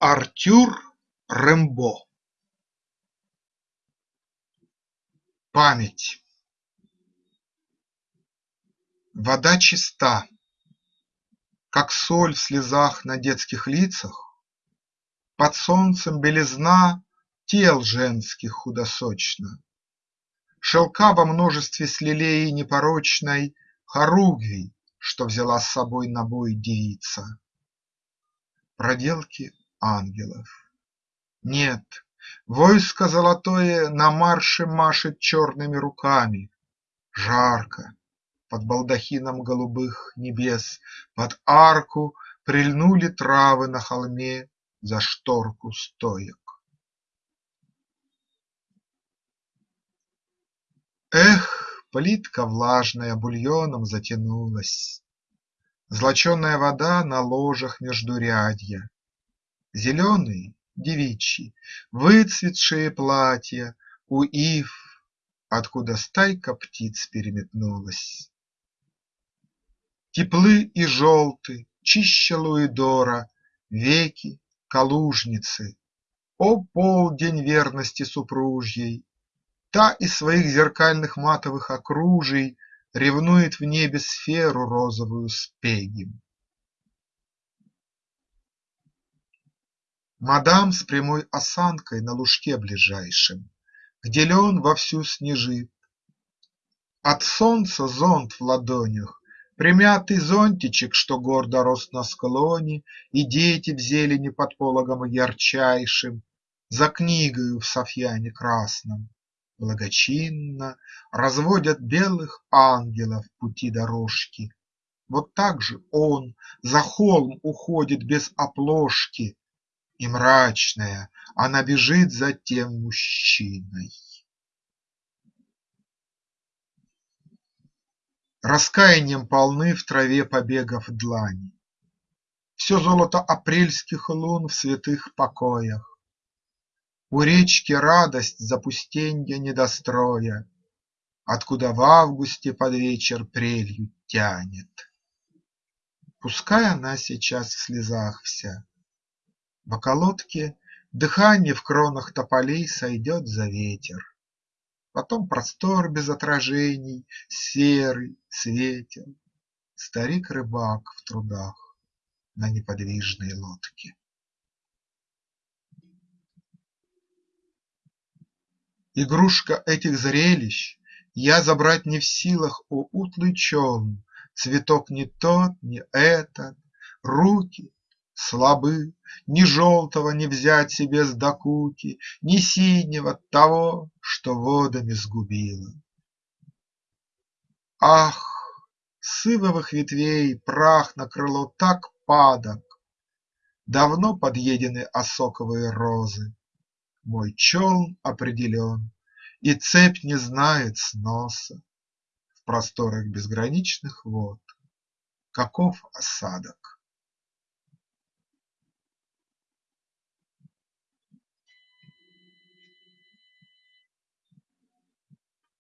Артюр Рембо Память. Вода чиста, как соль в слезах на детских лицах, Под солнцем белизна тел женских худосочна, Шелка во множестве слилей непорочной Хоругвий, что взяла с собой на бой девица. Проделки ангелов. Нет, войско золотое на марше машет черными руками. Жарко, под балдахином голубых небес, Под арку прильнули травы на холме За шторку стоек. Эх, плитка влажная бульоном затянулась, Злоченая вода на ложах междурядья, Зеленые, девичьи, выцветшие платья У ив, откуда стайка птиц переметнулась. Теплы и желты, чище Луидора, Веки калужницы. О полдень верности супружьей! Та из своих зеркальных матовых окружий Ревнует в небе сферу розовую с пегим. Мадам с прямой осанкой на лужке ближайшем, Где лен вовсю снежит. От солнца зонт в ладонях, Примятый зонтичек, что гордо рос на склоне, И дети в зелени под пологом ярчайшим, За книгою в софьяне красном, Благочинно разводят белых ангелов пути дорожки. Вот так же он за холм уходит без оплошки, И мрачная она бежит за тем мужчиной. Раскаянием полны в траве побегов длани. Все золото апрельских лун в святых покоях. У речки радость запустенья недостроя, Откуда в августе под вечер прелью тянет. Пускай она сейчас в слезах вся. В околотке дыхание в кронах тополей Сойдет за ветер. Потом простор без отражений, Серый, светел, старик-рыбак в трудах На неподвижной лодке. Игрушка этих зрелищ Я забрать не в силах, о утлый челн, Цветок не тот, не этот, руки слабы, Ни желтого не взять себе с докуки, Ни синего того, что водами сгубило. Ах, с ивовых ветвей прах на крыло так падок, Давно подъедены осоковые розы, Мой челн определен, и цепь не знает сноса В просторах безграничных вод. Каков осадок?